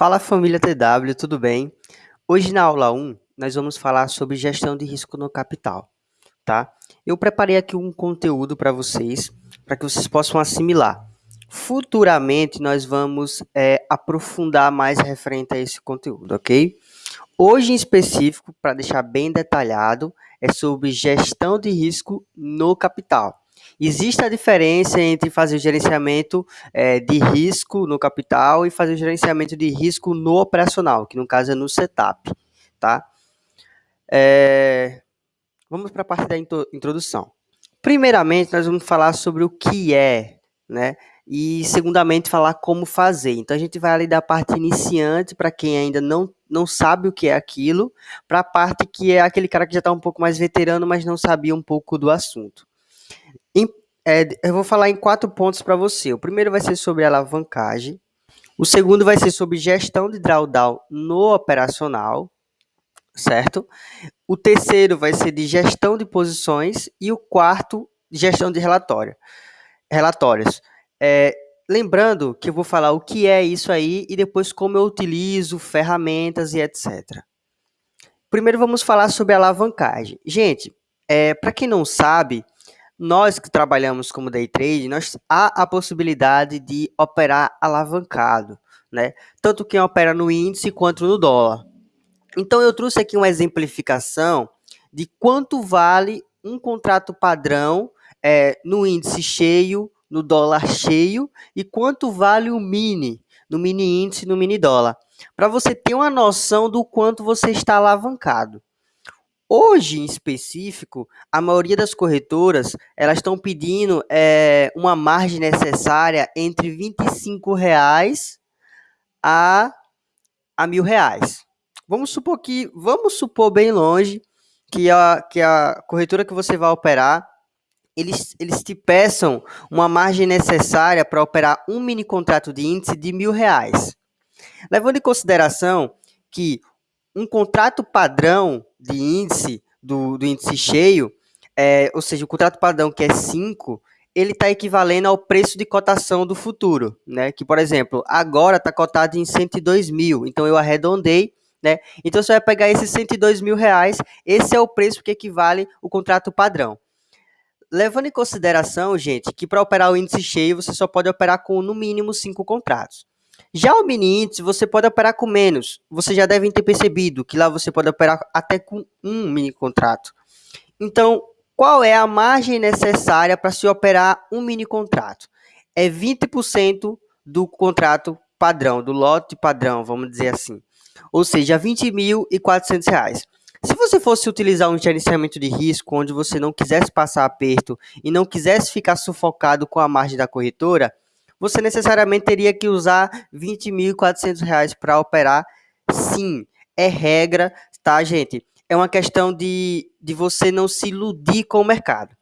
Fala família TW, tudo bem? Hoje na aula 1 nós vamos falar sobre gestão de risco no capital, tá? Eu preparei aqui um conteúdo para vocês, para que vocês possam assimilar. Futuramente nós vamos é, aprofundar mais referente a esse conteúdo, ok? Hoje em específico, para deixar bem detalhado, é sobre gestão de risco no capital. Existe a diferença entre fazer o gerenciamento é, de risco no capital e fazer o gerenciamento de risco no operacional, que no caso é no setup, tá? É, vamos para a parte da introdução. Primeiramente, nós vamos falar sobre o que é, né? E, segundamente, falar como fazer. Então, a gente vai ali da parte iniciante, para quem ainda não, não sabe o que é aquilo, para a parte que é aquele cara que já está um pouco mais veterano, mas não sabia um pouco do assunto. É, eu vou falar em quatro pontos para você. O primeiro vai ser sobre alavancagem. O segundo vai ser sobre gestão de drawdown no operacional, certo? O terceiro vai ser de gestão de posições e o quarto, gestão de relatório, relatórios. É, lembrando que eu vou falar o que é isso aí e depois como eu utilizo, ferramentas e etc. Primeiro vamos falar sobre alavancagem. Gente, é, para quem não sabe, nós que trabalhamos como day trade, nós, há a possibilidade de operar alavancado, né? Tanto quem opera no índice quanto no dólar. Então eu trouxe aqui uma exemplificação de quanto vale um contrato padrão é, no índice cheio, no dólar cheio e quanto vale o mini, no mini índice, no mini dólar, para você ter uma noção do quanto você está alavancado. Hoje, em específico, a maioria das corretoras elas estão pedindo é, uma margem necessária entre R$ 25,00 a, a mil reais. Vamos supor que, vamos supor bem longe que a, que a corretora que você vai operar, eles, eles te peçam uma margem necessária para operar um mini contrato de índice de mil reais. Levando em consideração que um contrato padrão de índice, do, do índice cheio, é, ou seja, o contrato padrão que é 5, ele está equivalendo ao preço de cotação do futuro, né? Que, por exemplo, agora está cotado em 102 mil, então eu arredondei, né? Então você vai pegar esses 102 mil reais, esse é o preço que equivale o contrato padrão. Levando em consideração, gente, que para operar o índice cheio você só pode operar com no mínimo cinco contratos. Já o mini índice, você pode operar com menos. Vocês já devem ter percebido que lá você pode operar até com um mini contrato. Então, qual é a margem necessária para se operar um mini contrato? É 20% do contrato padrão, do lote padrão, vamos dizer assim. Ou seja, R$ 20.400. Se você fosse utilizar um gerenciamento de risco onde você não quisesse passar aperto e não quisesse ficar sufocado com a margem da corretora, você necessariamente teria que usar R$ 20.400 para operar. Sim, é regra, tá, gente? É uma questão de, de você não se iludir com o mercado.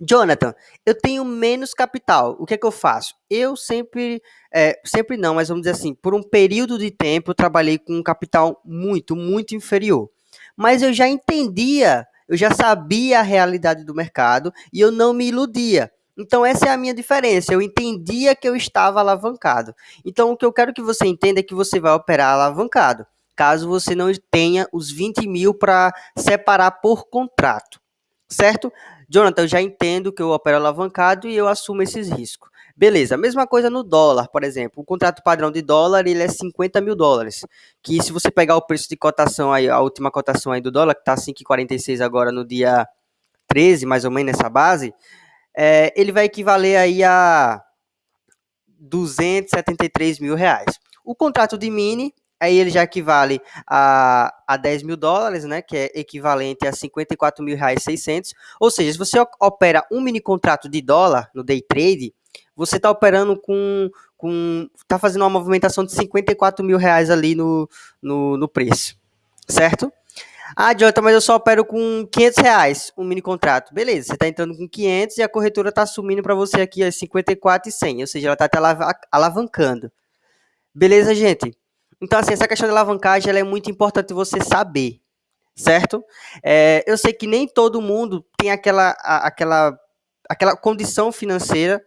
Jonathan, eu tenho menos capital. O que é que eu faço? Eu sempre, é, sempre não, mas vamos dizer assim, por um período de tempo eu trabalhei com um capital muito, muito inferior. Mas eu já entendia, eu já sabia a realidade do mercado e eu não me iludia. Então, essa é a minha diferença. Eu entendia que eu estava alavancado. Então, o que eu quero que você entenda é que você vai operar alavancado, caso você não tenha os 20 mil para separar por contrato. Certo? Jonathan, eu já entendo que eu opero alavancado e eu assumo esses riscos. Beleza, mesma coisa no dólar, por exemplo. O contrato padrão de dólar ele é 50 mil dólares. Que se você pegar o preço de cotação aí, a última cotação aí do dólar, que está 5,46 agora no dia 13, mais ou menos nessa base, é, ele vai equivaler aí a 273 mil reais. O contrato de mini, aí ele já equivale a, a 10 mil dólares, né, que é equivalente a 54 mil reais 600. Ou seja, se você opera um mini contrato de dólar no day trade, você está operando com, com, está fazendo uma movimentação de 54 mil reais ali no, no, no preço, certo? Ah, Jonathan, mas eu só opero com 500 reais um mini contrato. Beleza, você está entrando com 500 e a corretora está assumindo para você aqui as 54 e 100, ou seja, ela está te alavancando. Beleza, gente? Então, assim, essa questão de alavancagem é muito importante você saber, certo? É, eu sei que nem todo mundo tem aquela, aquela, aquela condição financeira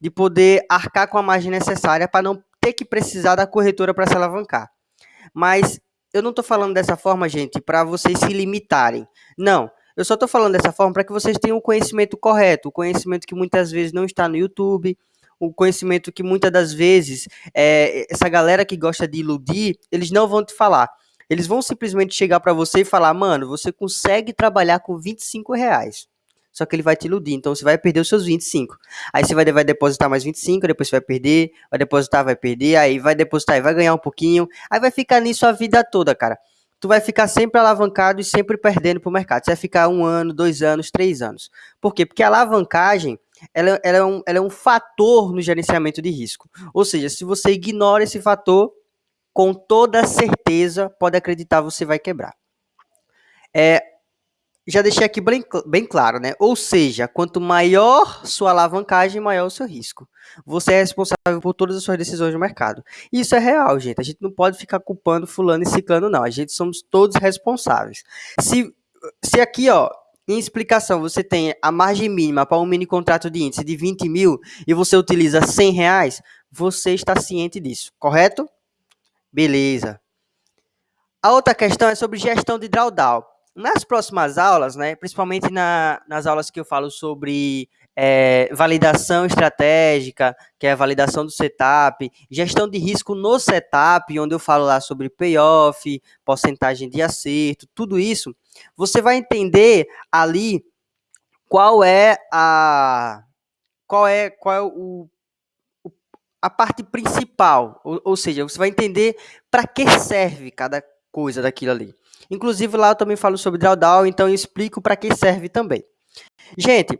de poder arcar com a margem necessária para não ter que precisar da corretora para se alavancar. Mas eu não estou falando dessa forma, gente, para vocês se limitarem. Não. Eu só estou falando dessa forma para que vocês tenham o conhecimento correto, o conhecimento que muitas vezes não está no YouTube, o conhecimento que muitas das vezes é, essa galera que gosta de iludir, eles não vão te falar. Eles vão simplesmente chegar para você e falar, mano, você consegue trabalhar com 25 reais. Só que ele vai te iludir, então você vai perder os seus 25. Aí você vai, vai depositar mais 25, depois você vai perder, vai depositar, vai perder, aí vai depositar e vai ganhar um pouquinho. Aí vai ficar nisso a vida toda, cara. Tu vai ficar sempre alavancado e sempre perdendo pro mercado. Você vai ficar um ano, dois anos, três anos. Por quê? Porque a alavancagem ela, ela, é um, ela é um fator no gerenciamento de risco. Ou seja, se você ignora esse fator, com toda certeza, pode acreditar, você vai quebrar. É, já deixei aqui bem, bem claro, né? Ou seja, quanto maior sua alavancagem, maior o seu risco. Você é responsável por todas as suas decisões no mercado. Isso é real, gente. A gente não pode ficar culpando fulano e ciclano, não. A gente somos todos responsáveis. Se, se aqui, ó, em explicação, você tem a margem mínima para um mini contrato de índice de 20 mil e você utiliza 100 reais, você está ciente disso, correto? Beleza. A outra questão é sobre gestão de drawdown. Nas próximas aulas, né, principalmente na, nas aulas que eu falo sobre é, validação estratégica, que é a validação do setup, gestão de risco no setup, onde eu falo lá sobre payoff, porcentagem de acerto, tudo isso, você vai entender ali qual é a qual é qual é o, o a parte principal, ou, ou seja, você vai entender para que serve cada coisa daquilo ali. Inclusive lá eu também falo sobre drawdown, então eu explico para que serve também. Gente,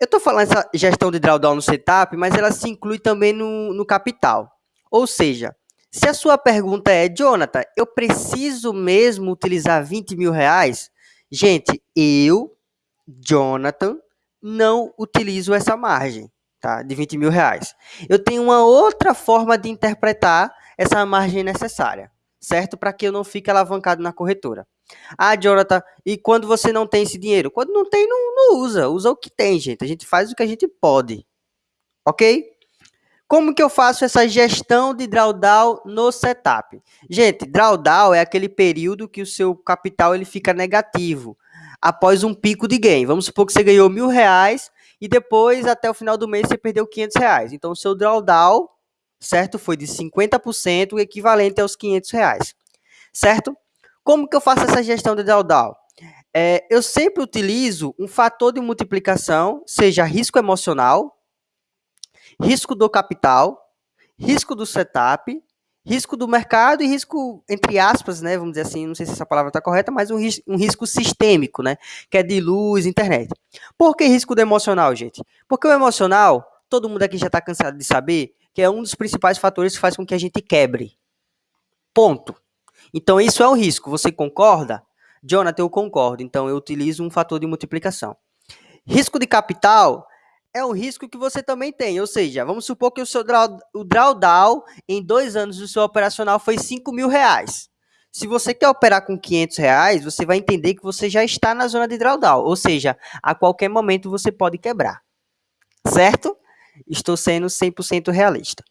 eu estou falando essa gestão de drawdown no setup, mas ela se inclui também no, no capital. Ou seja, se a sua pergunta é, Jonathan, eu preciso mesmo utilizar 20 mil reais? Gente, eu, Jonathan, não utilizo essa margem tá, de 20 mil reais. Eu tenho uma outra forma de interpretar essa margem necessária certo? Para que eu não fique alavancado na corretora. Ah, Jonathan, e quando você não tem esse dinheiro? Quando não tem, não, não usa. Usa o que tem, gente. A gente faz o que a gente pode. Ok? Como que eu faço essa gestão de drawdown no setup? Gente, drawdown é aquele período que o seu capital ele fica negativo após um pico de gain. Vamos supor que você ganhou mil reais e depois, até o final do mês, você perdeu 500 reais. Então, o seu drawdown certo? Foi de 50%, equivalente aos 500 reais, certo? Como que eu faço essa gestão de drawdown? É, eu sempre utilizo um fator de multiplicação, seja risco emocional, risco do capital, risco do setup, risco do mercado e risco, entre aspas, né, vamos dizer assim, não sei se essa palavra está correta, mas um, ris um risco sistêmico, né, que é de luz, internet. Por que risco do emocional, gente? Porque o emocional, todo mundo aqui já está cansado de saber, que é um dos principais fatores que faz com que a gente quebre. Ponto. Então, isso é um risco. Você concorda? Jonathan, eu concordo. Então, eu utilizo um fator de multiplicação. Risco de capital é um risco que você também tem. Ou seja, vamos supor que o seu draw, o drawdown em dois anos do seu operacional foi 5 mil reais. Se você quer operar com 500 reais, você vai entender que você já está na zona de drawdown. Ou seja, a qualquer momento você pode quebrar. Certo? Estou sendo 100% realista.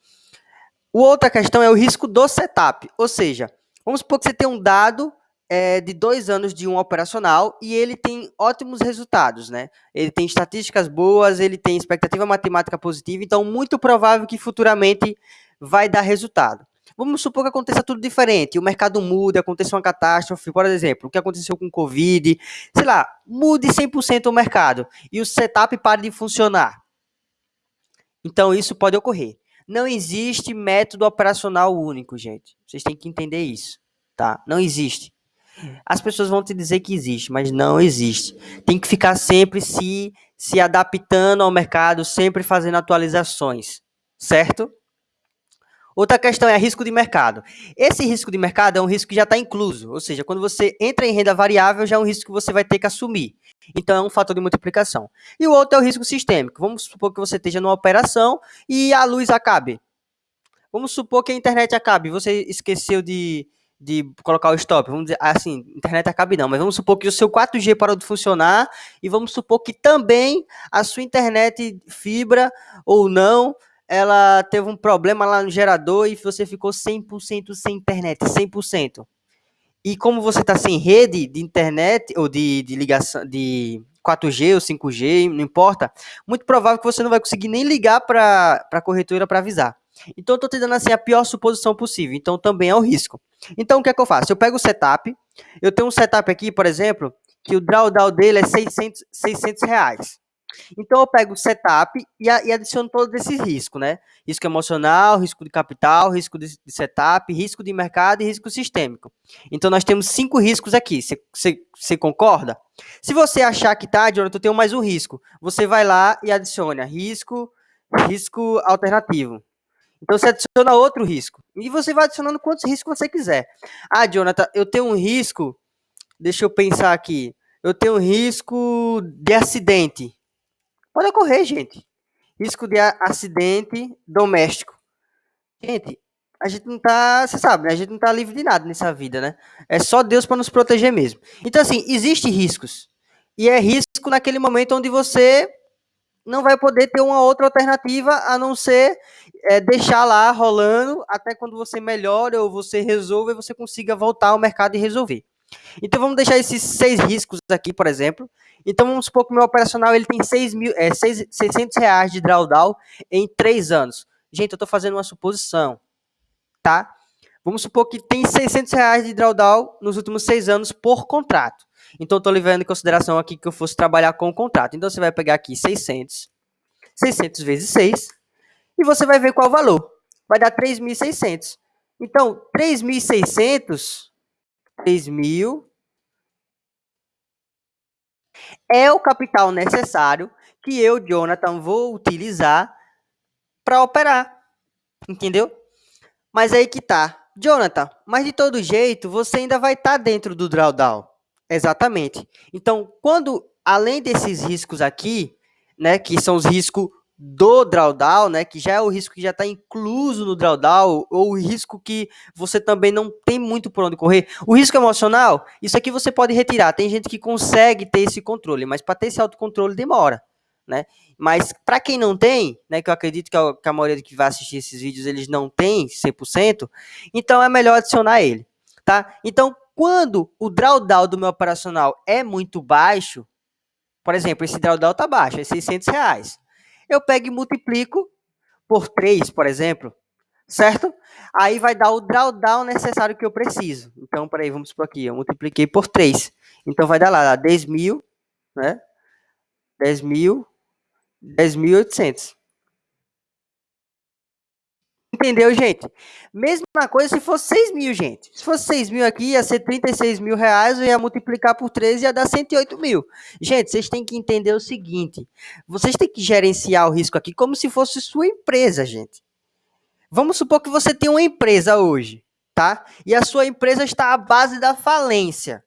O outra questão é o risco do setup, ou seja, vamos supor que você tem um dado é, de dois anos de um operacional e ele tem ótimos resultados, né? Ele tem estatísticas boas, ele tem expectativa matemática positiva, então muito provável que futuramente vai dar resultado. Vamos supor que aconteça tudo diferente, o mercado muda, aconteça uma catástrofe, por exemplo, o que aconteceu com o Covid, sei lá, mude 100% o mercado e o setup pare de funcionar. Então, isso pode ocorrer. Não existe método operacional único, gente. Vocês têm que entender isso, tá? Não existe. As pessoas vão te dizer que existe, mas não existe. Tem que ficar sempre se, se adaptando ao mercado, sempre fazendo atualizações, certo? Outra questão é risco de mercado. Esse risco de mercado é um risco que já está incluso, ou seja, quando você entra em renda variável, já é um risco que você vai ter que assumir. Então, é um fator de multiplicação. E o outro é o risco sistêmico. Vamos supor que você esteja numa operação e a luz acabe. Vamos supor que a internet acabe. Você esqueceu de, de colocar o stop. Vamos dizer assim, internet acabe não, mas vamos supor que o seu 4G parou de funcionar e vamos supor que também a sua internet fibra ou não ela teve um problema lá no gerador e você ficou 100% sem internet, 100%. E como você está sem rede de internet ou de, de ligação de 4G ou 5G, não importa, muito provável que você não vai conseguir nem ligar para a corretora para avisar. Então, eu estou te dando assim a pior suposição possível. Então, também é um risco. Então, o que é que eu faço? Eu pego o setup. Eu tenho um setup aqui, por exemplo, que o drawdown dele é 600, 600 reais. Então eu pego o setup e, e adiciono todos esses riscos, né? Risco emocional, risco de capital, risco de, de setup, risco de mercado e risco sistêmico. Então nós temos cinco riscos aqui. Você concorda? Se você achar que tá, Jonathan, eu tenho mais um risco. Você vai lá e adiciona risco, risco alternativo. Então você adiciona outro risco. E você vai adicionando quantos riscos você quiser. Ah, Jonathan, eu tenho um risco. Deixa eu pensar aqui. Eu tenho um risco de acidente. Pode ocorrer, gente. Risco de acidente doméstico. Gente, a gente não tá, você sabe, né? a gente não tá livre de nada nessa vida, né? É só Deus para nos proteger mesmo. Então, assim, existem riscos. E é risco naquele momento onde você não vai poder ter uma outra alternativa a não ser é, deixar lá rolando até quando você melhora ou você resolve e você consiga voltar ao mercado e resolver. Então vamos deixar esses seis riscos aqui, por exemplo. Então vamos supor que o meu operacional ele tem 6 mil, é, 6, 600 reais de drawdown em três anos. Gente, eu estou fazendo uma suposição, tá? Vamos supor que tem 600 reais de drawdown nos últimos seis anos por contrato. Então estou levando em consideração aqui que eu fosse trabalhar com o contrato. Então você vai pegar aqui 600, 600 vezes 6, e você vai ver qual o valor. Vai dar 3.600. Então, 3.600, 3.000 é o capital necessário que eu, Jonathan, vou utilizar para operar. Entendeu? Mas aí que tá. Jonathan, mas de todo jeito, você ainda vai estar tá dentro do drawdown. Exatamente. Então, quando, além desses riscos aqui, né, que são os riscos do drawdown, né, que já é o risco que já está incluso no drawdown, ou o risco que você também não tem muito por onde correr. O risco emocional, isso aqui você pode retirar. Tem gente que consegue ter esse controle, mas para ter esse autocontrole demora, né? Mas para quem não tem, né, que eu acredito que a, que a maioria que vai assistir esses vídeos eles não tem 100%, então é melhor adicionar ele, tá? Então, quando o drawdown do meu operacional é muito baixo, por exemplo, esse drawdown tá baixo, é 600 reais eu pego e multiplico por 3, por exemplo, certo? Aí vai dar o drawdown necessário que eu preciso. Então, peraí, vamos por aqui, eu multipliquei por 3. Então, vai dar lá, 10 mil, né? 10 mil, 10.800. Entendeu, gente? Mesma coisa se fosse 6 mil, gente. Se fosse 6 mil aqui, ia ser 36 mil reais, eu ia multiplicar por 13 e ia dar 108 mil. Gente, vocês têm que entender o seguinte. Vocês têm que gerenciar o risco aqui como se fosse sua empresa, gente. Vamos supor que você tem uma empresa hoje, tá? E a sua empresa está à base da falência.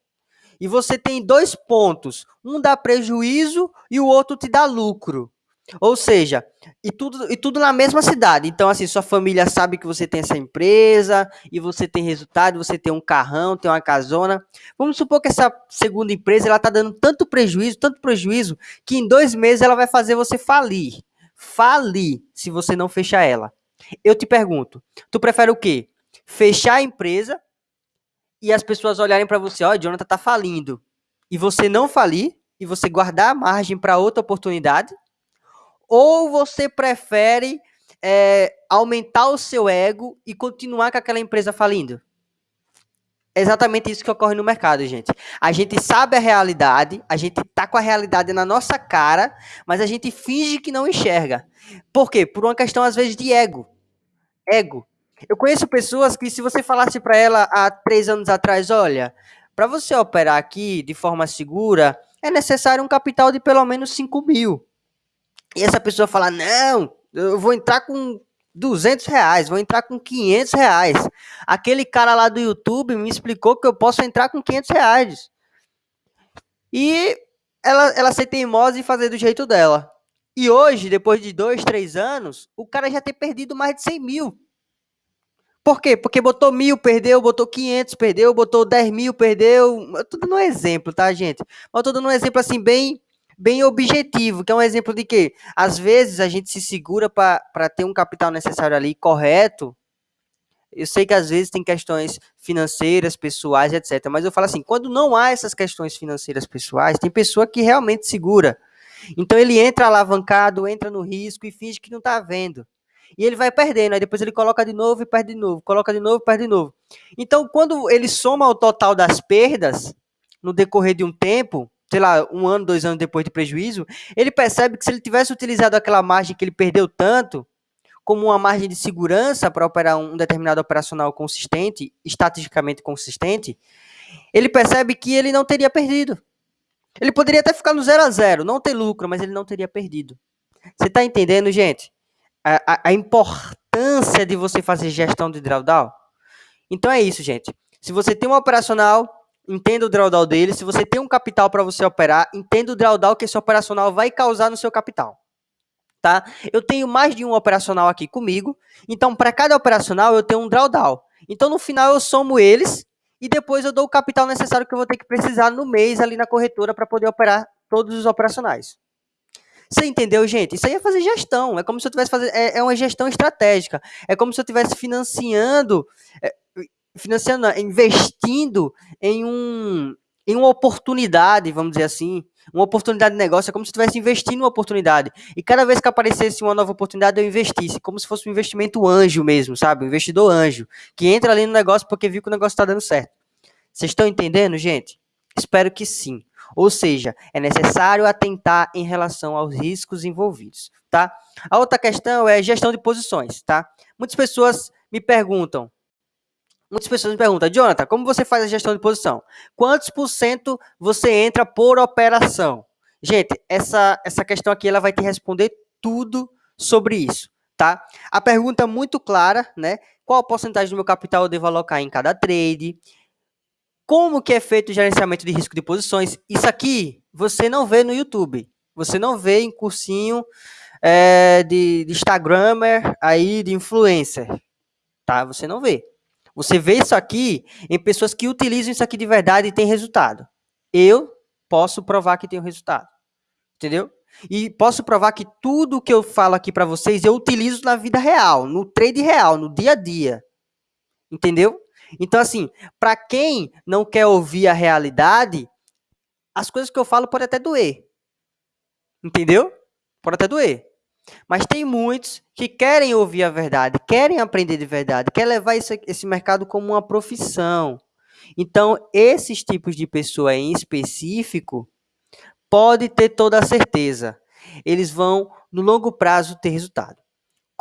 E você tem dois pontos. Um dá prejuízo e o outro te dá lucro. Ou seja, e tudo, e tudo na mesma cidade. Então, assim, sua família sabe que você tem essa empresa e você tem resultado, você tem um carrão, tem uma casona. Vamos supor que essa segunda empresa ela está dando tanto prejuízo, tanto prejuízo, que em dois meses ela vai fazer você falir. Falir se você não fechar ela. Eu te pergunto, tu prefere o quê? Fechar a empresa e as pessoas olharem para você, ó, oh, Jonathan tá falindo, e você não falir e você guardar a margem para outra oportunidade? Ou você prefere é, aumentar o seu ego e continuar com aquela empresa falindo? É exatamente isso que ocorre no mercado, gente. A gente sabe a realidade, a gente tá com a realidade na nossa cara, mas a gente finge que não enxerga. Por quê? Por uma questão, às vezes, de ego. Ego. Eu conheço pessoas que, se você falasse para ela há três anos atrás, olha, para você operar aqui de forma segura, é necessário um capital de pelo menos 5 mil. E essa pessoa fala, não, eu vou entrar com 200 reais, vou entrar com 500 reais. Aquele cara lá do YouTube me explicou que eu posso entrar com 500 reais. E ela, ela ser teimosa e fazer do jeito dela. E hoje, depois de dois, três anos, o cara já tem perdido mais de 100 mil. Por quê? Porque botou mil, perdeu, botou 500, perdeu, botou 10 mil, perdeu. Eu tô dando um exemplo, tá, gente? Mas eu tô dando um exemplo assim, bem bem objetivo, que é um exemplo de que, às vezes, a gente se segura para ter um capital necessário ali correto. Eu sei que às vezes tem questões financeiras, pessoais, etc. Mas eu falo assim, quando não há essas questões financeiras pessoais, tem pessoa que realmente segura. Então ele entra alavancado, entra no risco e finge que não está vendo. E ele vai perdendo, aí depois ele coloca de novo e perde de novo, coloca de novo e perde de novo. Então, quando ele soma o total das perdas, no decorrer de um tempo, sei lá, um ano, dois anos depois de prejuízo, ele percebe que se ele tivesse utilizado aquela margem que ele perdeu tanto, como uma margem de segurança para operar um determinado operacional consistente, estatisticamente consistente, ele percebe que ele não teria perdido. Ele poderia até ficar no zero a zero, não ter lucro, mas ele não teria perdido. Você está entendendo, gente? A, a, a, importância de você fazer gestão de drawdown? Então é isso, gente. Se você tem um operacional, entenda o drawdown dele. Se você tem um capital para você operar, entenda o drawdown que esse operacional vai causar no seu capital. Tá? Eu tenho mais de um operacional aqui comigo, então para cada operacional eu tenho um drawdown. Então no final eu somo eles e depois eu dou o capital necessário que eu vou ter que precisar no mês ali na corretora para poder operar todos os operacionais. Você entendeu, gente? Isso aí é fazer gestão. É como se eu tivesse fazendo. É, é uma gestão estratégica. É como se eu estivesse financiando, é, financiando, investindo em um em uma oportunidade, vamos dizer assim, uma oportunidade de negócio, é como se estivesse investindo em uma oportunidade. E cada vez que aparecesse uma nova oportunidade, eu investisse, como se fosse um investimento anjo mesmo, sabe? Um investidor anjo, que entra ali no negócio porque viu que o negócio está dando certo. Vocês estão entendendo, gente? Espero que sim. Ou seja, é necessário atentar em relação aos riscos envolvidos, tá? A outra questão é gestão de posições, tá? Muitas pessoas me perguntam, muitas pessoas me perguntam, Jonathan, como você faz a gestão de posição? Quantos por cento você entra por operação? Gente, essa, essa questão aqui ela vai te responder tudo sobre isso, tá? A pergunta é muito clara, né? Qual a porcentagem do meu capital eu devo alocar em cada trade? Como que é feito o gerenciamento de risco de posições? Isso aqui você não vê no YouTube. Você não vê em cursinho é, de, de aí, de influencer. Tá? Você não vê. Você vê isso aqui em pessoas que utilizam isso aqui de verdade e tem resultado. Eu posso provar que tenho resultado. Entendeu? E posso provar que tudo que eu falo aqui para vocês eu utilizo na vida real, no trade real, no dia a dia. Entendeu? Então, assim, para quem não quer ouvir a realidade, as coisas que eu falo podem até doer. Entendeu? Pode até doer. Mas tem muitos que querem ouvir a verdade, querem aprender de verdade, querem levar esse, esse mercado como uma profissão. Então, esses tipos de pessoa em específico, pode ter toda a certeza. Eles vão, no longo prazo, ter resultado.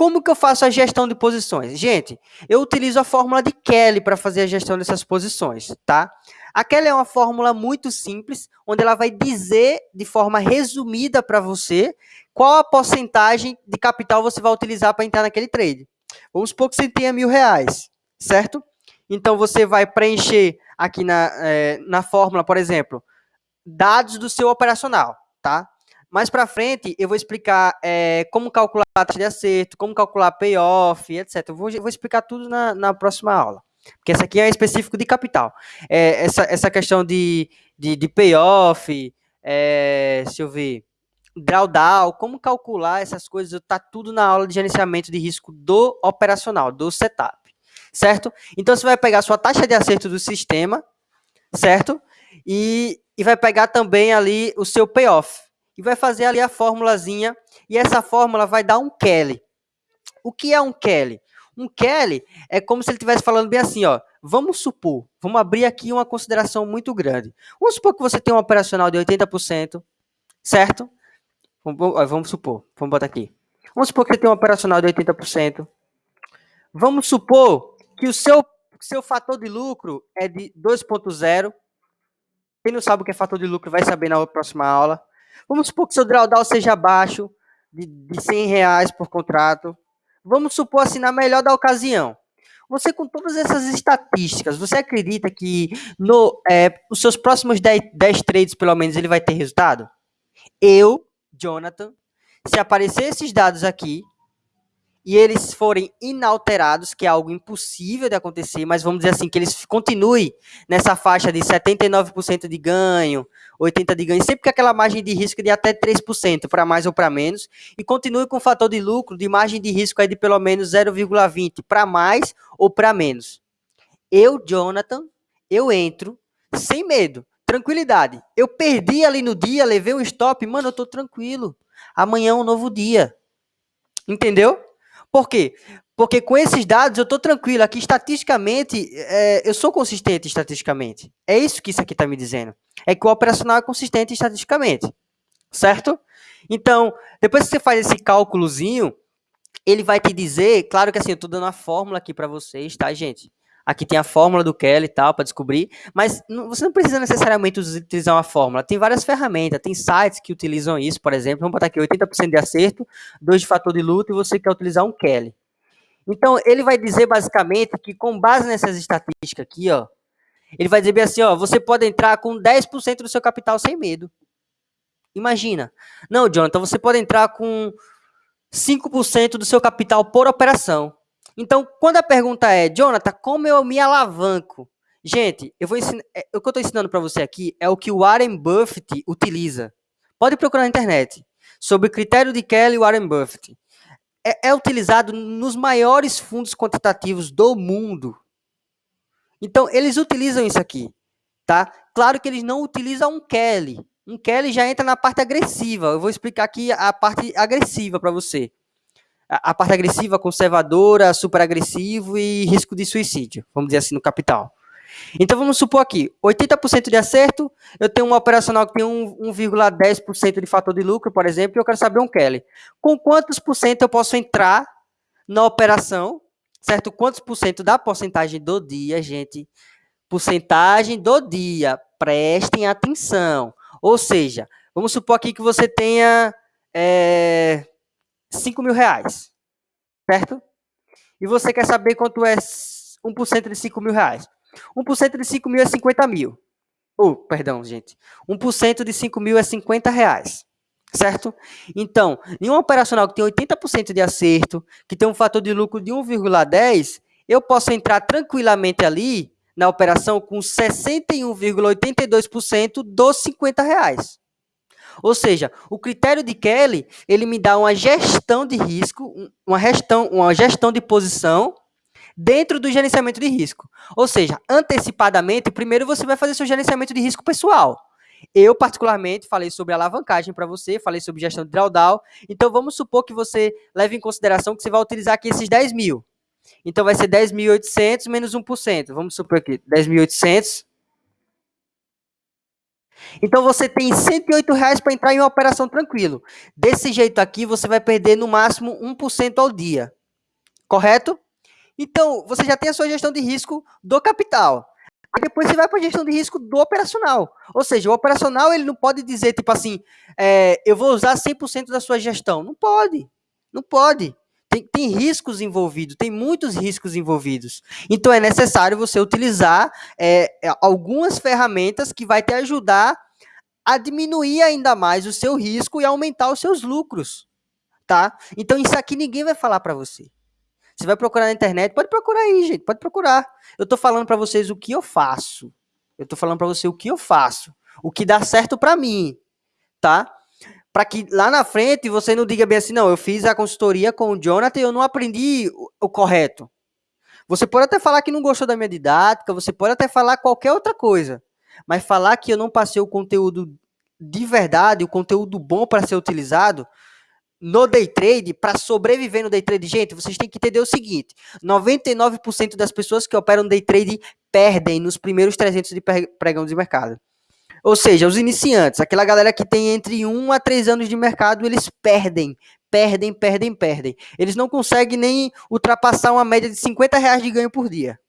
Como que eu faço a gestão de posições? Gente, eu utilizo a fórmula de Kelly para fazer a gestão dessas posições, tá? A Kelly é uma fórmula muito simples, onde ela vai dizer de forma resumida para você qual a porcentagem de capital você vai utilizar para entrar naquele trade. Vamos supor que você tenha mil reais, certo? Então, você vai preencher aqui na, é, na fórmula, por exemplo, dados do seu operacional, tá? Mais para frente, eu vou explicar é, como calcular a taxa de acerto, como calcular payoff, etc. Eu vou, vou explicar tudo na, na próxima aula. Porque essa aqui é específico de capital. É, essa, essa questão de, de, de payoff, é, deixa eu ver, drawdown, como calcular essas coisas, está tudo na aula de gerenciamento de risco do operacional, do setup, certo? Então, você vai pegar sua taxa de acerto do sistema, certo? E, e vai pegar também ali o seu payoff e vai fazer ali a formulazinha, e essa fórmula vai dar um Kelly. O que é um Kelly? Um Kelly é como se ele estivesse falando bem assim, ó. Vamos supor, vamos abrir aqui uma consideração muito grande. Vamos supor que você tem um operacional de 80%, certo? Vamos, supor, vamos botar aqui. Vamos supor que você tem um operacional de 80%. Vamos supor que o seu, seu fator de lucro é de 2.0. Quem não sabe o que é fator de lucro vai saber na próxima aula. Vamos supor que seu drawdown seja abaixo de, de 100 reais por contrato. Vamos supor assim, na melhor da ocasião. Você, com todas essas estatísticas, você acredita que no, é, os seus próximos 10, 10 trades, pelo menos, ele vai ter resultado? Eu, Jonathan, se aparecer esses dados aqui, e eles forem inalterados, que é algo impossível de acontecer, mas vamos dizer assim, que eles continuem nessa faixa de 79% de ganho, 80% de ganho, sempre com aquela margem de risco de até 3%, para mais ou para menos, e continue com o fator de lucro de margem de risco aí de pelo menos 0,20 para mais ou para menos. Eu, Jonathan, eu entro sem medo, tranquilidade. Eu perdi ali no dia, levei um stop, mano, eu tô tranquilo. Amanhã é um novo dia. Entendeu? Por quê? Porque com esses dados eu estou tranquilo. Aqui, estatisticamente, é, eu sou consistente estatisticamente. É isso que isso aqui está me dizendo. É que o operacional é consistente estatisticamente. Certo? Então, depois que você faz esse cálculozinho, ele vai te dizer, claro que assim, eu estou dando a fórmula aqui para vocês, tá, gente? Aqui tem a fórmula do Kelly e tal, para descobrir, mas não, você não precisa necessariamente utilizar uma fórmula. Tem várias ferramentas, tem sites que utilizam isso, por exemplo. Vamos botar aqui 80% de acerto, 2 de fator de luta e você quer utilizar um Kelly. Então, ele vai dizer basicamente que com base nessas estatísticas aqui, ó, ele vai dizer bem assim, ó, você pode entrar com 10% do seu capital sem medo. Imagina. Não, Jonathan, você pode entrar com 5% do seu capital por operação. Então, quando a pergunta é, Jonathan, como eu me alavanco? Gente, eu vou ensinar, é, o que eu estou ensinando para você aqui é o que o Warren Buffett utiliza. Pode procurar na internet sobre o critério de Kelly e Warren Buffett. É, é utilizado nos maiores fundos quantitativos do mundo. Então, eles utilizam isso aqui, tá? Claro que eles não utilizam um Kelly. Um Kelly já entra na parte agressiva. Eu vou explicar aqui a parte agressiva para você a, parte agressiva, conservadora, super agressivo e risco de suicídio, vamos dizer assim, no capital. Então vamos supor aqui, 80% de acerto, eu tenho uma operacional que tem 1,10% de fator de lucro, por exemplo, e eu quero saber um Kelly. Com quantos por cento eu posso entrar na operação, certo? Quantos por cento da porcentagem do dia, gente? Porcentagem do dia, prestem atenção. Ou seja, vamos supor aqui que você tenha é, 5 mil reais, certo? E você quer saber quanto é 1% de 5 mil reais. 1% de 5 mil é 50 mil. Oh, perdão, gente. 1% de 5 mil é 50 reais. Certo? Então, em um operacional que tem 80% de acerto, que tem um fator de lucro de 1,10, eu posso entrar tranquilamente ali na operação com 61,82% dos 50 reais. Ou seja, o critério de Kelly, ele me dá uma gestão de risco, uma gestão, uma gestão de posição dentro do gerenciamento de risco. Ou seja, antecipadamente, primeiro você vai fazer seu gerenciamento de risco pessoal. Eu, particularmente, falei sobre alavancagem para você, falei sobre gestão de drawdown. Então, vamos supor que você leve em consideração que você vai utilizar aqui esses 10 mil. Então, vai ser 10.800 menos 1%. Vamos supor aqui, 10.800 então você tem 108 reais para entrar em uma operação tranquilo. Desse jeito aqui, você vai perder no máximo 1% ao dia. Correto? Então, você já tem a sua gestão de risco do capital. Aí depois você vai para a gestão de risco do operacional. Ou seja, o operacional ele não pode dizer, tipo assim, é, eu vou usar 100% da sua gestão. Não pode. Não pode. Tem, tem, riscos envolvidos, tem muitos riscos envolvidos. Então é necessário você utilizar é, é, algumas ferramentas que vai te ajudar a diminuir ainda mais o seu risco e aumentar os seus lucros, tá? Então isso aqui ninguém vai falar para você. Você vai procurar na internet, pode procurar aí, gente, pode procurar. Eu tô falando para vocês o que eu faço. Eu tô falando para você o que eu faço, o que dá certo para mim, tá? para que lá na frente você não diga bem assim, não, eu fiz a consultoria com o Jonathan e eu não aprendi o, o correto. Você pode até falar que não gostou da minha didática, você pode até falar qualquer outra coisa, mas falar que eu não passei o conteúdo de verdade, o conteúdo bom para ser utilizado no day trade, para sobreviver no day trade, gente, vocês têm que entender o seguinte: 99% das pessoas que operam day trade perdem nos primeiros 300 de pregão de mercado. Ou seja, os iniciantes, aquela galera que tem entre 1 a 3 anos de mercado, eles perdem, perdem, perdem, perdem. Eles não conseguem nem ultrapassar uma média de 50 reais de ganho por dia.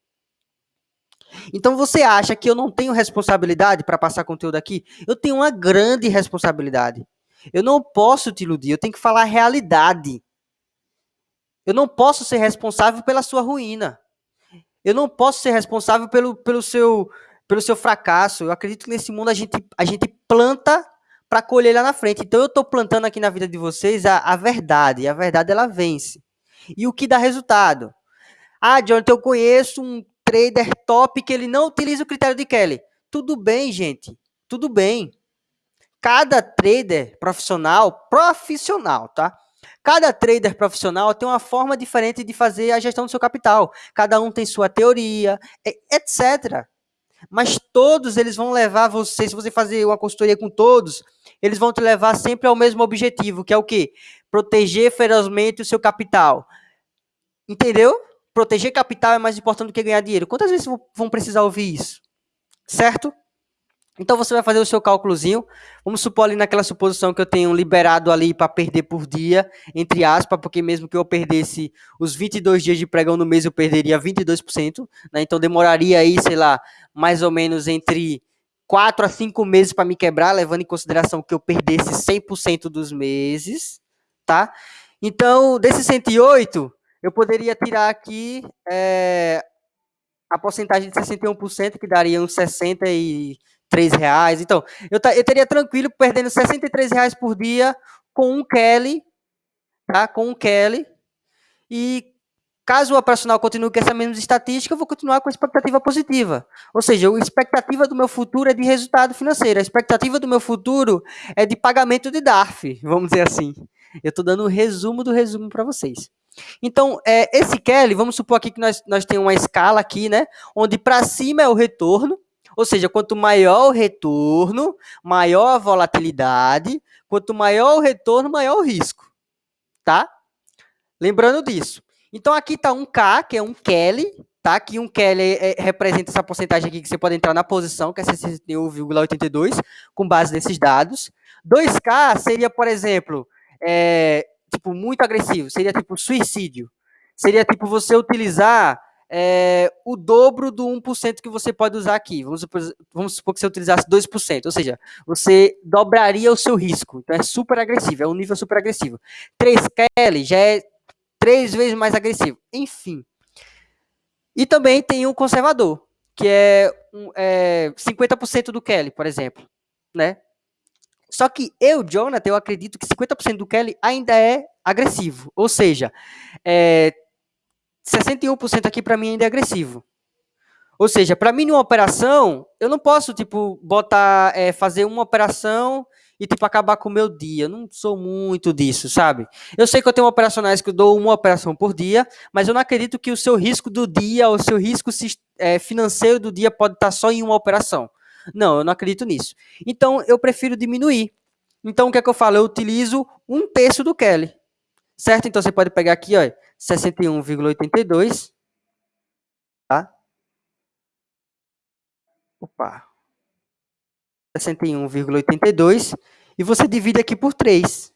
Então você acha que eu não tenho responsabilidade para passar conteúdo aqui? Eu tenho uma grande responsabilidade. Eu não posso te iludir, eu tenho que falar a realidade. Eu não posso ser responsável pela sua ruína. Eu não posso ser responsável pelo, pelo seu pelo seu fracasso. Eu acredito que nesse mundo a gente, a gente planta para colher lá na frente. Então eu estou plantando aqui na vida de vocês a, a verdade. E a verdade ela vence. E o que dá resultado? Ah, Jonathan, eu conheço um trader top que ele não utiliza o critério de Kelly. Tudo bem, gente. Tudo bem. Cada trader profissional, profissional, tá? Cada trader profissional tem uma forma diferente de fazer a gestão do seu capital. Cada um tem sua teoria, etc. Mas todos eles vão levar você, se você fazer uma consultoria com todos, eles vão te levar sempre ao mesmo objetivo, que é o quê? Proteger ferozmente o seu capital. Entendeu? Proteger capital é mais importante do que ganhar dinheiro. Quantas vezes vão precisar ouvir isso? Certo? Então você vai fazer o seu cálculozinho. Vamos supor ali naquela suposição que eu tenho liberado ali para perder por dia, entre aspas, porque mesmo que eu perdesse os 22 dias de pregão no mês, eu perderia 22%. Né? Então demoraria aí, sei lá, mais ou menos entre 4 a 5 meses para me quebrar, levando em consideração que eu perdesse 100% dos meses, tá? Então, desses 108, eu poderia tirar aqui é, a porcentagem de 61%, que daria uns 63 reais. Então, eu, eu teria tranquilo perdendo 63 reais por dia com um Kelly, tá? Com um Kelly. E Caso o operacional continue com essa mesma estatística, eu vou continuar com a expectativa positiva. Ou seja, a expectativa do meu futuro é de resultado financeiro. A expectativa do meu futuro é de pagamento de DARF, vamos dizer assim. Eu estou dando um resumo do resumo para vocês. Então, é, esse Kelly, vamos supor aqui que nós, nós temos uma escala aqui, né? Onde para cima é o retorno, ou seja, quanto maior o retorno, maior a volatilidade, quanto maior o retorno, maior o risco. Tá? Lembrando disso. Então aqui está um K, que é um Kelly, tá? Que um Kelly é, representa essa porcentagem aqui que você pode entrar na posição, que é 61,82, com base nesses dados. 2K seria, por exemplo, é, tipo, muito agressivo, seria tipo suicídio. Seria tipo você utilizar é, o dobro do 1% que você pode usar aqui. Vamos supor, vamos supor que você utilizasse 2%, ou seja, você dobraria o seu risco. Então é super agressivo, é um nível super agressivo. 3K já é três vezes mais agressivo. Enfim. E também tem o conservador, que é, é 50% do Kelly, por exemplo. Né? Só que eu, Jonathan, eu acredito que 50% do Kelly ainda é agressivo. Ou seja, é, 61% aqui para mim ainda é agressivo. Ou seja, para mim, numa operação, eu não posso, tipo, botar, é, fazer uma operação e, tipo, acabar com o meu dia. Eu não sou muito disso, sabe? Eu sei que eu tenho operacionais que eu dou uma operação por dia, mas eu não acredito que o seu risco do dia, o seu risco é, financeiro do dia pode estar só em uma operação. Não, eu não acredito nisso. Então, eu prefiro diminuir. Então, o que é que eu falo? Eu utilizo um terço do Kelly. Certo? Então, você pode pegar aqui, ó, 61,82. Tá? Opa. 61,82 e você divide aqui por 3.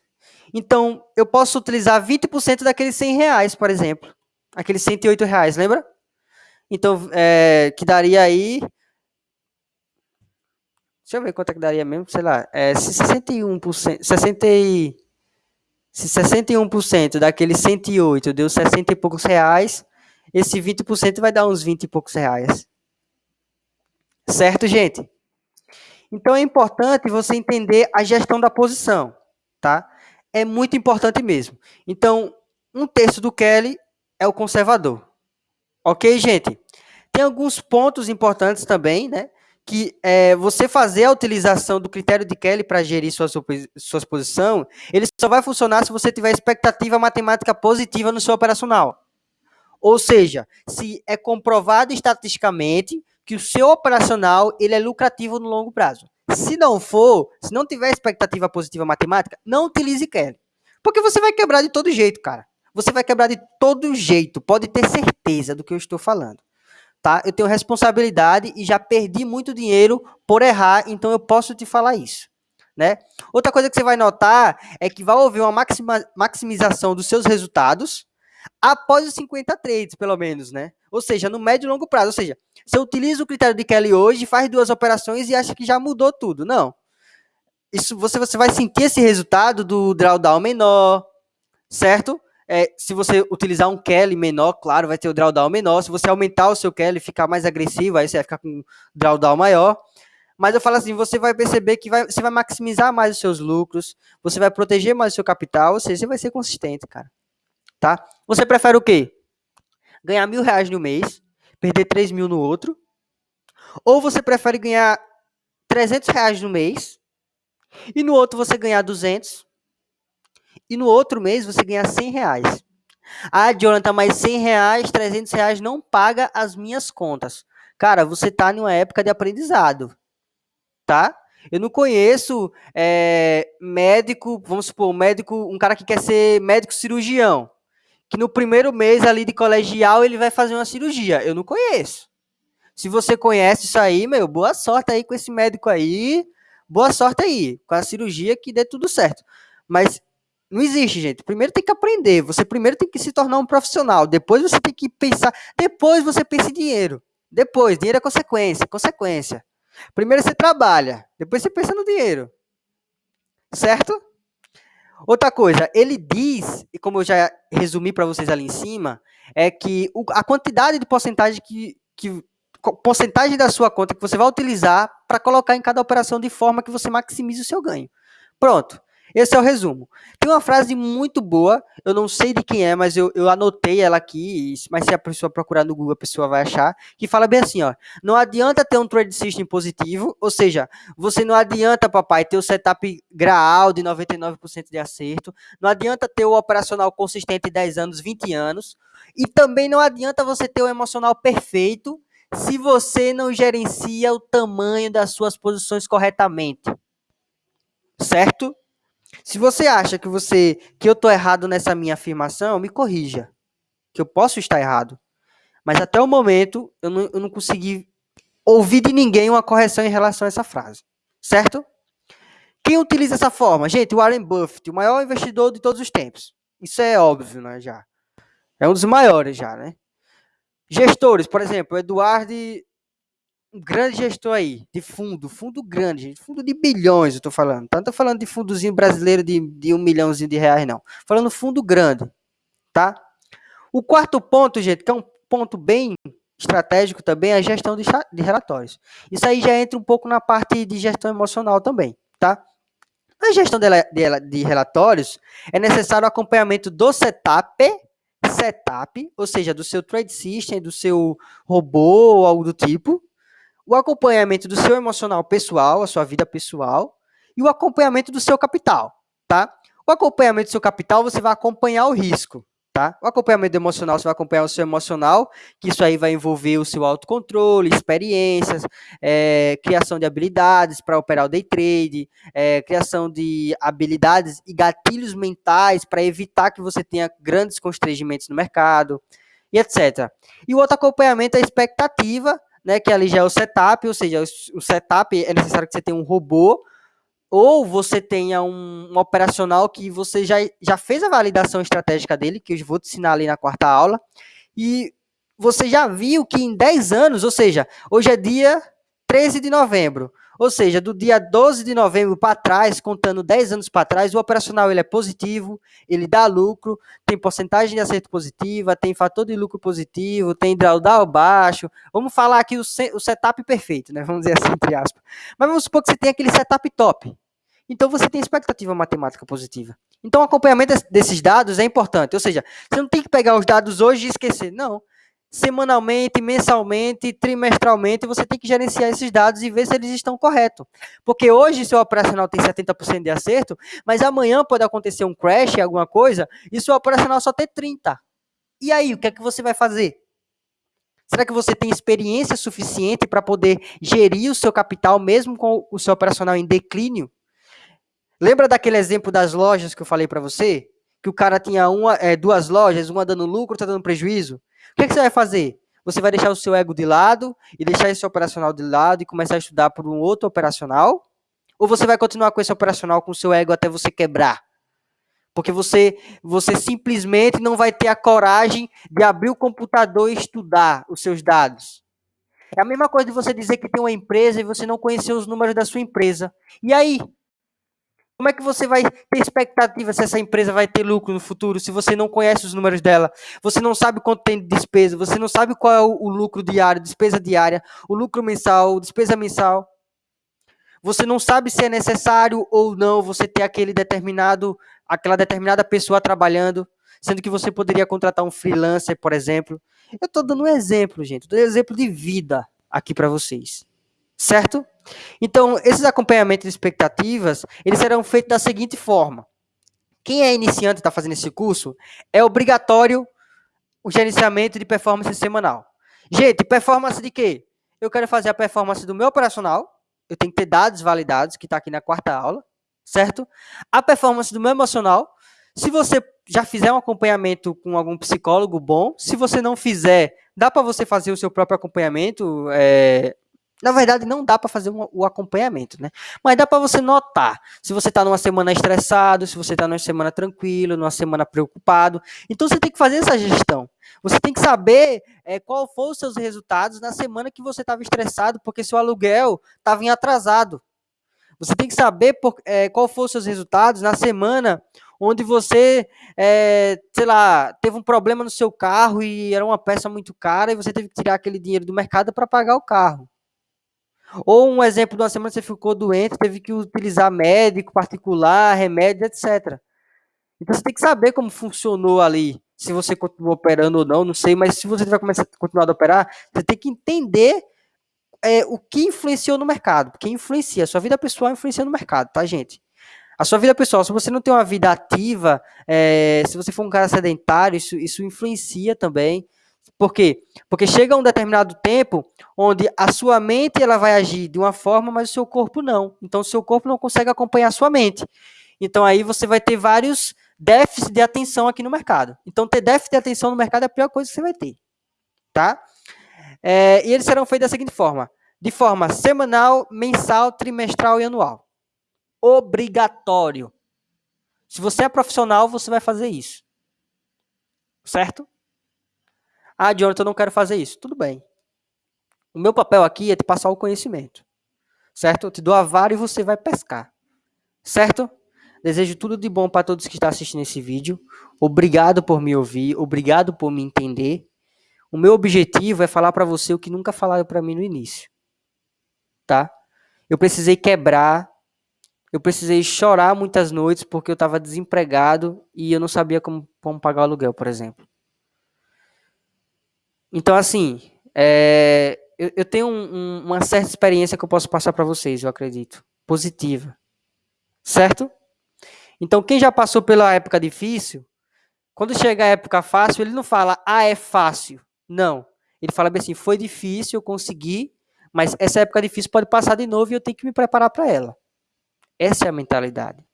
Então, eu posso utilizar 20% daqueles 100 reais, por exemplo. Aqueles 108 reais, lembra? Então, é, que daria aí... Deixa eu ver quanto é que daria mesmo, sei lá. É, se 61%, 60 e, se 61% daqueles 108 deu 60 e poucos reais, esse 20% vai dar uns 20 e poucos reais. Certo, gente? Então é importante você entender a gestão da posição, tá? É muito importante mesmo. Então, um terço do Kelly é o conservador. Ok, gente? Tem alguns pontos importantes também, né? Que é, você fazer a utilização do critério de Kelly para gerir sua, sua posição, ele só vai funcionar se você tiver expectativa matemática positiva no seu operacional. Ou seja, se é comprovado estatisticamente que o seu operacional ele é lucrativo no longo prazo. Se não for, se não tiver expectativa positiva matemática, não utilize Kelly. Porque você vai quebrar de todo jeito, cara. Você vai quebrar de todo jeito. Pode ter certeza do que eu estou falando. Tá? Eu tenho responsabilidade e já perdi muito dinheiro por errar, então eu posso te falar isso. Né? Outra coisa que você vai notar é que vai haver uma maxima, maximização dos seus resultados após os 50 trades, pelo menos, né? Ou seja, no médio e longo prazo. Ou seja, você utiliza o critério de Kelly hoje, faz duas operações e acha que já mudou tudo. Não. Isso você, você vai sentir esse resultado do drawdown menor, certo? É, se você utilizar um Kelly menor, claro, vai ter o drawdown menor. Se você aumentar o seu Kelly, ficar mais agressivo, aí você vai ficar com um drawdown maior. Mas eu falo assim, você vai perceber que vai, você vai maximizar mais os seus lucros, você vai proteger mais o seu capital, ou seja, você vai ser consistente, cara. tá? Você prefere o quê? Ganhar mil reais no mês, perder 3 mil no outro? Ou você prefere ganhar 300 reais no mês e no outro você ganhar 200 e no outro mês você ganhar 100 reais? Ah, Jonathan, mas 100 reais, 300 reais não paga as minhas contas. Cara, você tá numa época de aprendizado, tá? Eu não conheço é, médico, vamos supor, médico, um cara que quer ser médico cirurgião, que no primeiro mês ali de colegial ele vai fazer uma cirurgia. Eu não conheço. Se você conhece isso aí, meu, boa sorte aí com esse médico aí. Boa sorte aí com a cirurgia que dê tudo certo. Mas não existe, gente. Primeiro tem que aprender. Você primeiro tem que se tornar um profissional. Depois você tem que pensar. Depois você pensa em dinheiro. Depois, dinheiro é consequência, consequência. Primeiro você trabalha, depois você pensa no dinheiro. Certo? Outra coisa, ele diz, e como eu já resumi para vocês ali em cima, é que a quantidade de porcentagem que, que porcentagem da sua conta que você vai utilizar para colocar em cada operação de forma que você maximize o seu ganho. Pronto. Esse é o resumo. Tem uma frase muito boa, eu não sei de quem é, mas eu, eu anotei ela aqui, mas se a pessoa procurar no Google, a pessoa vai achar, que fala bem assim, ó, não adianta ter um trade system positivo, ou seja, você não adianta, papai, ter o setup graal de 99% de acerto, não adianta ter o operacional consistente 10 anos, 20 anos, e também não adianta você ter o emocional perfeito se você não gerencia o tamanho das suas posições corretamente. Certo? Se você acha que você que eu estou errado nessa minha afirmação, me corrija. Que eu posso estar errado. Mas até o momento, eu não, eu não consegui ouvir de ninguém uma correção em relação a essa frase. Certo? Quem utiliza essa forma? Gente, o Warren Buffett, o maior investidor de todos os tempos. Isso é óbvio, né? Já. É um dos maiores já, né? Gestores, por exemplo, Eduardo um grande gestor aí, de fundo, fundo grande, gente, fundo de bilhões, eu tô falando. Não tô falando de fundozinho brasileiro de, de um milhãozinho de reais, não. Falando fundo grande, tá? O quarto ponto, gente, que é um ponto bem estratégico também, é a gestão de, de relatórios. Isso aí já entra um pouco na parte de gestão emocional também, tá? Na gestão de, de, de relatórios, é necessário o acompanhamento do setup, setup, ou seja, do seu trade system, do seu robô ou algo do tipo, o acompanhamento do seu emocional pessoal, a sua vida pessoal, e o acompanhamento do seu capital, tá? O acompanhamento do seu capital, você vai acompanhar o risco, tá? O acompanhamento emocional, você vai acompanhar o seu emocional, que isso aí vai envolver o seu autocontrole, experiências, é, criação de habilidades para operar o day trade, é, criação de habilidades e gatilhos mentais para evitar que você tenha grandes constrangimentos no mercado, e etc. E o outro acompanhamento é a expectativa, né, que ali já é o setup, ou seja, o setup é necessário que você tenha um robô ou você tenha um, um, operacional que você já, já fez a validação estratégica dele, que eu vou te ensinar ali na quarta aula, e você já viu que em 10 anos, ou seja, hoje é dia 13 de novembro, ou seja, do dia 12 de novembro para trás, contando 10 anos para trás, o operacional ele é positivo, ele dá lucro, tem porcentagem de acerto positiva, tem fator de lucro positivo, tem drawdown baixo. Vamos falar aqui o, setup perfeito, né? Vamos dizer assim, entre aspas. Mas vamos supor que você tem aquele setup top. Então você tem expectativa matemática positiva. Então o acompanhamento desses dados é importante. Ou seja, você não tem que pegar os dados hoje e esquecer. Não semanalmente, mensalmente, trimestralmente, você tem que gerenciar esses dados e ver se eles estão corretos. Porque hoje seu operacional tem 70% de acerto, mas amanhã pode acontecer um crash, alguma coisa, e seu operacional só ter 30%. E aí, o que é que você vai fazer? Será que você tem experiência suficiente para poder gerir o seu capital mesmo com o seu operacional em declínio? Lembra daquele exemplo das lojas que eu falei para você? Que o cara tinha uma, é, duas lojas, uma dando lucro, outra dando prejuízo? O que, é que você vai fazer? Você vai deixar o seu ego de lado e deixar esse operacional de lado e começar a estudar por um outro operacional? Ou você vai continuar com esse operacional com o seu ego até você quebrar? Porque você, você simplesmente não vai ter a coragem de abrir o computador e estudar os seus dados. É a mesma coisa de você dizer que tem uma empresa e você não conhecer os números da sua empresa. E aí? Como é que você vai ter expectativa se essa empresa vai ter lucro no futuro, se você não conhece os números dela? Você não sabe quanto tem de despesa, você não sabe qual é o, lucro diário, despesa diária, o lucro mensal, despesa mensal. Você não sabe se é necessário ou não você ter aquele determinado, aquela determinada pessoa trabalhando. sendo que você poderia contratar um freelancer, por exemplo. Eu estou dando um exemplo, gente, dando um exemplo de vida aqui para vocês, certo? Então, esses acompanhamentos de expectativas, eles serão feitos da seguinte forma. Quem é iniciante e está fazendo esse curso, é obrigatório o gerenciamento de performance semanal. Gente, performance de quê? Eu quero fazer a performance do meu operacional, eu tenho que ter dados validados, que está aqui na quarta aula, certo? A performance do meu emocional, se você já fizer um acompanhamento com algum psicólogo bom, se você não fizer, dá para você fazer o seu próprio acompanhamento, é, na verdade, não dá para fazer um, o acompanhamento, né? Mas dá para você notar se você está numa semana estressado, se você está numa semana tranquilo, numa semana preocupado. Então, você tem que fazer essa gestão. Você tem que saber é, qual foram os seus resultados na semana que você estava estressado, porque seu aluguel estava em atrasado. Você tem que saber por, é, qual foram os seus resultados na semana onde você, é, sei lá, teve um problema no seu carro e era uma peça muito cara e você teve que tirar aquele dinheiro do mercado para pagar o carro. Ou um exemplo de uma semana você ficou doente, teve que utilizar médico particular, remédio, etc. Então você tem que saber como funcionou ali, se você continuou operando ou não, não sei, mas se você vai começar a continuar a operar, você tem que entender é, o que influenciou no mercado, porque influencia, a sua vida pessoal influencia no mercado, tá, gente? A sua vida pessoal, se você não tem uma vida ativa, é, se você for um cara sedentário, isso, isso influencia também. Por quê? Porque chega um determinado tempo onde a sua mente ela vai agir de uma forma, mas o seu corpo não. Então, o seu corpo não consegue acompanhar a sua mente. Então, aí você vai ter vários déficits de atenção aqui no mercado. Então, ter déficit de atenção no mercado é a pior coisa que você vai ter. Tá? É, e eles serão feitos da seguinte forma: de forma semanal, mensal, trimestral e anual. Obrigatório. Se você é profissional, você vai fazer isso. Certo? Ah, Jonathan, eu não quero fazer isso. Tudo bem. O meu papel aqui é te passar o conhecimento. Certo? Eu te dou a vara e você vai pescar. Certo? Desejo tudo de bom para todos que estão assistindo esse vídeo. Obrigado por me ouvir, obrigado por me entender. O meu objetivo é falar para você o que nunca falaram para mim no início. Tá? Eu precisei quebrar, eu precisei chorar muitas noites porque eu estava desempregado e eu não sabia como, como pagar o aluguel, por exemplo. Então, assim, é, eu, eu, tenho um, um, uma certa experiência que eu posso passar para vocês, eu acredito. Positiva. Certo? Então, quem já passou pela época difícil, quando chega a época fácil, ele não fala, ah, é fácil. Não. Ele fala bem assim, foi difícil, eu consegui, mas essa época difícil pode passar de novo e eu tenho que me preparar para ela. Essa é a mentalidade.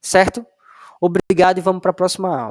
Certo? Obrigado e vamos para a próxima aula.